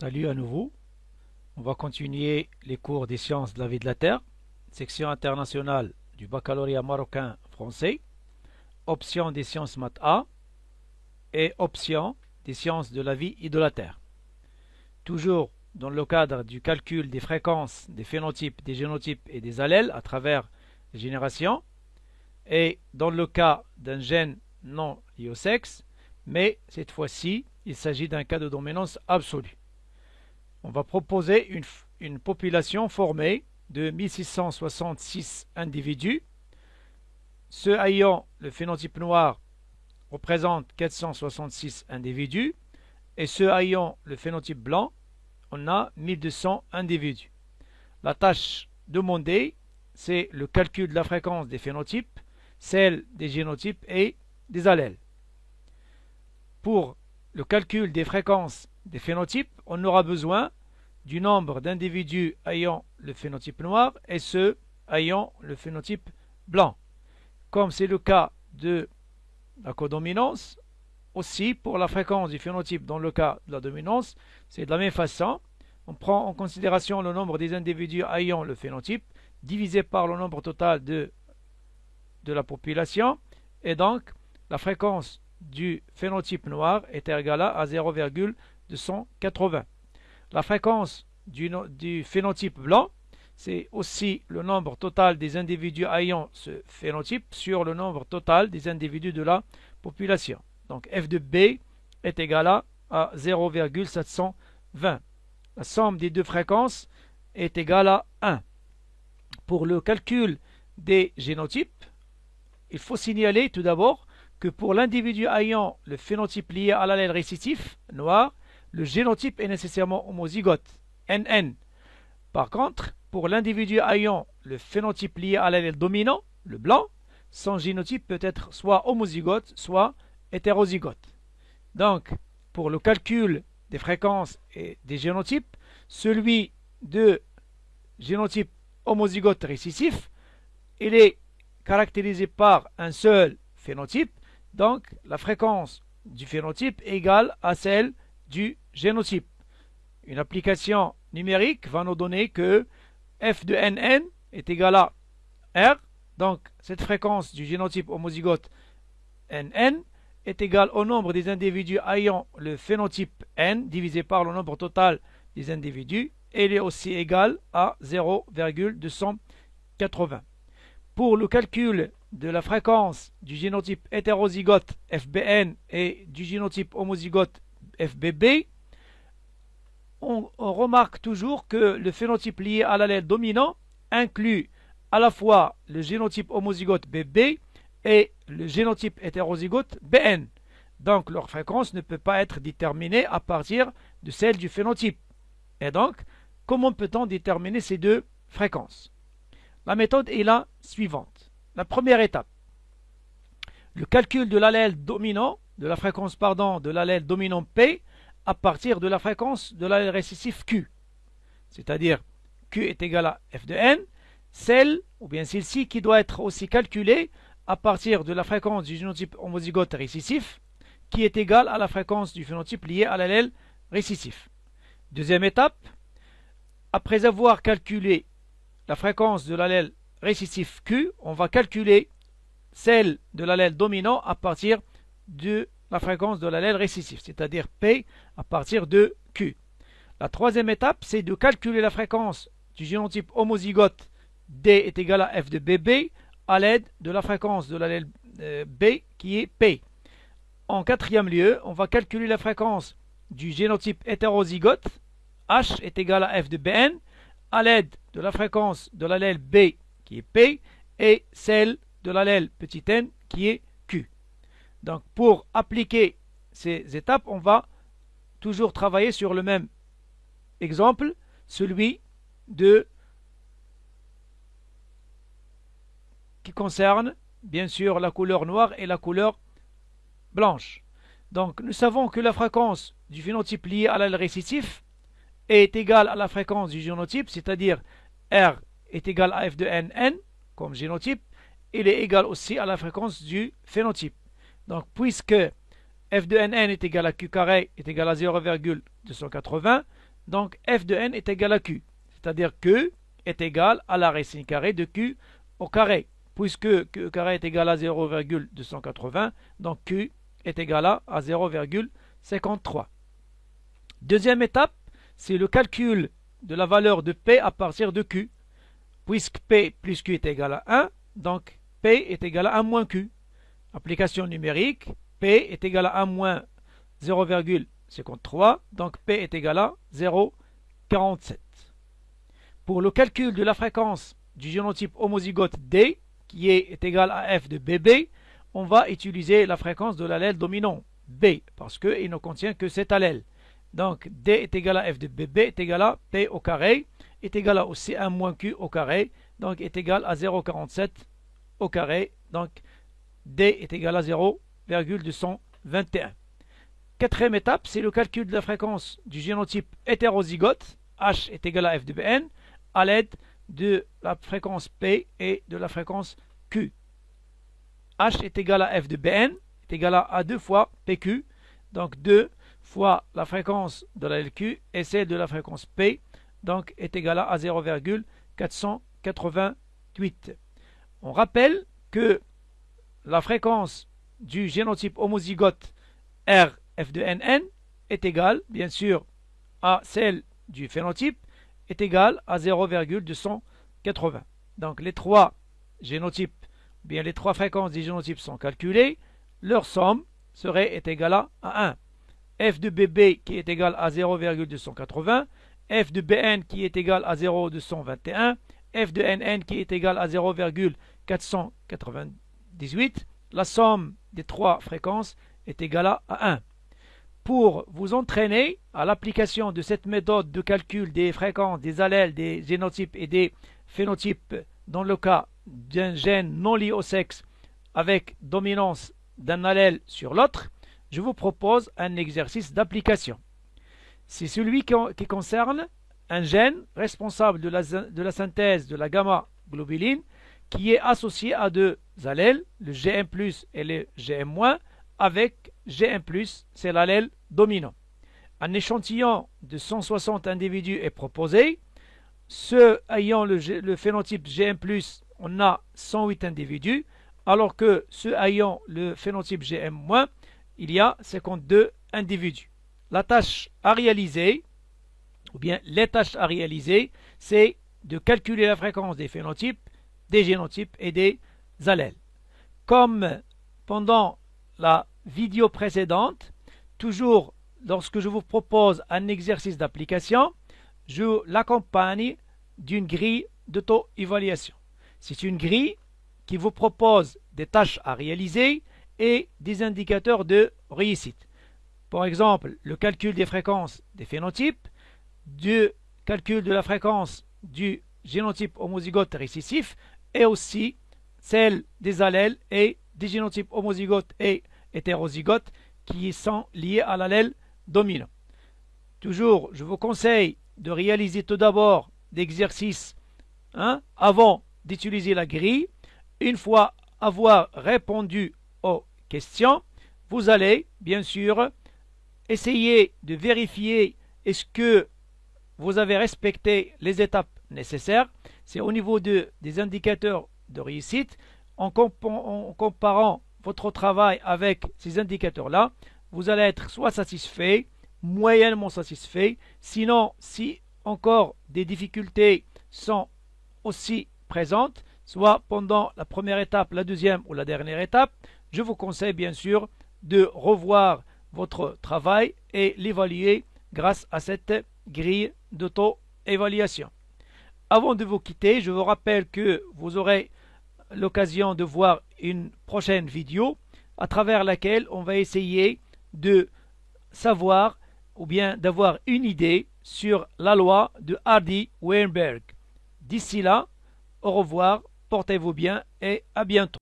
Salut à nouveau. On va continuer les cours des sciences de la vie de la Terre, section internationale du baccalauréat marocain français, option des sciences maths A et option des sciences de la vie et de la Terre. Toujours dans le cadre du calcul des fréquences, des phénotypes, des génotypes et des allèles à travers les générations, et dans le cas d'un gène non lié au sexe, mais cette fois-ci, il s'agit d'un cas de dominance absolue on va proposer une, population formée de 1666 individus. Ceux ayant le phénotype noir représentent 466 individus et ceux ayant le phénotype blanc, on a 1200 individus. La tâche demandée, c'est le calcul de la fréquence des phénotypes, celle des génotypes et des allèles. Pour le calcul des fréquences des phénotypes, on aura besoin du nombre d'individus ayant le phénotype noir et ceux ayant le phénotype blanc. Comme c'est le cas de la codominance, aussi pour la fréquence du phénotype dans le cas de la dominance, c'est de la même façon. On prend en considération le nombre des individus ayant le phénotype divisé par le nombre total de, de la population et donc la fréquence du phénotype noir est égale à 0,280. La fréquence du, phénotype blanc, c'est aussi le nombre total des individus ayant ce phénotype sur le nombre total des individus de la population. Donc f de b est égal à 0,720. La somme des deux fréquences est égale à 1. Pour le calcul des génotypes, il faut signaler tout d'abord que pour l'individu ayant le phénotype lié à l'allèle récitif, noir, le génotype est nécessairement homozygote, NN. Par contre, pour l'individu ayant le phénotype lié à l'allèle dominant, le blanc, son génotype peut être soit homozygote, soit hétérozygote. Donc, pour le calcul des fréquences et des génotypes, celui de génotype homozygote récessif, il est caractérisé par un seul phénotype donc, la fréquence du phénotype est égale à celle du génotype. Une application numérique va nous donner que f de nn est égal à r. Donc, cette fréquence du génotype homozygote nn est égale au nombre des individus ayant le phénotype n divisé par le nombre total des individus. Elle est aussi égale à 0,280. Pour le calcul de la fréquence du génotype hétérozygote FBN et du génotype homozygote FBB, on, remarque toujours que le phénotype lié à l'allèle dominant inclut à la fois le génotype homozygote BB et le génotype hétérozygote BN. Donc leur fréquence ne peut pas être déterminée à partir de celle du phénotype. Et donc, comment peut-on déterminer ces deux fréquences? La méthode est la suivante. La première étape, le calcul de l'allèle dominant, de la fréquence pardon, de l'allèle dominant P à partir de la fréquence de l'allèle récessif Q. C'est-à-dire Q est égal à f de n, celle, ou bien celle-ci, qui doit être aussi calculée à partir de la fréquence du génotype homozygote récessif, qui est égale à la fréquence du phénotype lié à l'allèle récessif. Deuxième étape, après avoir calculé la fréquence de l'allèle récessif Q, on va calculer celle de l'allèle dominant à partir de la fréquence de l'allèle récessif, c'est-à-dire P à partir de Q. La troisième étape, c'est de calculer la fréquence du génotype homozygote D est égal à F de BB à l'aide de la fréquence de l'allèle euh, B qui est P. En quatrième lieu, on va calculer la fréquence du génotype hétérozygote H est égal à F de BN à l'aide de la fréquence de l'allèle B qui est P, et celle de l'allèle petit n qui est. Donc pour appliquer ces étapes, on va toujours travailler sur le même exemple, celui de qui concerne bien sûr la couleur noire et la couleur blanche. Donc nous savons que la fréquence du phénotype lié à l'allèle récessif est égale à la fréquence du génotype, c'est-à-dire R est égal à f de nn comme génotype, il est égal aussi à la fréquence du phénotype. Donc puisque f de nn est égal à q carré est égal à 0,280, donc f de n est égal à q. C'est-à-dire que est égal à la racine carrée de q au carré. Puisque q carré est égal à 0,280, donc q est égal à 0,53. Deuxième étape, c'est le calcul de la valeur de P à partir de Q. Puisque P plus Q est égal à 1, donc P est égal à 1 moins Q. Application numérique, P est égal à 1 moins 0,53, donc P est égal à 0,47. Pour le calcul de la fréquence du génotype homozygote D, qui est, égal à f de BB, on va utiliser la fréquence de l'allèle dominant B, parce qu'il ne contient que cet allèle. Donc D est égal à f de BB est égal à P au carré, est égal à aussi 1 moins Q au carré, donc est égal à 0,47 au carré, donc D est égal à 0,221. Quatrième étape, c'est le calcul de la fréquence du génotype hétérozygote, H est égal à f de Bn, à l'aide de la fréquence P et de la fréquence Q. H est égal à f de Bn, est égal à 2 fois PQ, donc 2 fois la fréquence de la LQ et celle de la fréquence P, donc est égal à 0,488. On rappelle que la fréquence du génotype homozygote R f de NN est égale, bien sûr, à celle du phénotype, est égale à 0,280. Donc les trois génotypes, bien les trois fréquences des génotypes sont calculées, leur somme serait égale à 1 f de bb qui est égal à 0,280, f de bn qui est égal à 0,221, f de nn qui est égal à 0,498. La somme des trois fréquences est égale à 1. Pour vous entraîner à l'application de cette méthode de calcul des fréquences des allèles, des génotypes et des phénotypes dans le cas d'un gène non lié au sexe avec dominance d'un allèle sur l'autre, je vous propose un exercice d'application. C'est celui qui, concerne un gène responsable de la, synthèse de la gamma-globuline qui est associé à deux allèles, le Gm+, et le Gm-, avec Gm+, c'est l'allèle dominant. Un échantillon de 160 individus est proposé. Ceux ayant le, phénotype Gm+, on a 108 individus, alors que ceux ayant le phénotype Gm-, il y a 52 individus. La tâche à réaliser, ou bien les tâches à réaliser, c'est de calculer la fréquence des phénotypes, des génotypes et des allèles. Comme pendant la vidéo précédente, toujours lorsque je vous propose un exercice d'application, je l'accompagne d'une grille d'auto-évaluation. C'est une grille qui vous propose des tâches à réaliser et des indicateurs de réussite. Par exemple, le calcul des fréquences des phénotypes, du calcul de la fréquence du génotype homozygote récessif et aussi celle des allèles et des génotypes homozygotes et hétérozygotes qui sont liés à l'allèle dominant. Toujours, je vous conseille de réaliser tout d'abord l'exercice hein, avant d'utiliser la grille. Une fois avoir répondu aux question, vous allez bien sûr essayer de vérifier est-ce que vous avez respecté les étapes nécessaires. C'est au niveau de, des indicateurs de réussite. En, comparant votre travail avec ces indicateurs-là, vous allez être soit satisfait, moyennement satisfait. Sinon, si encore des difficultés sont aussi présentes, soit pendant la première étape, la deuxième ou la dernière étape, je vous conseille bien sûr de revoir votre travail et l'évaluer grâce à cette grille d'auto-évaluation. Avant de vous quitter, je vous rappelle que vous aurez l'occasion de voir une prochaine vidéo à travers laquelle on va essayer de savoir ou bien d'avoir une idée sur la loi de Hardy-Weinberg. D'ici là, au revoir, portez-vous bien et à bientôt.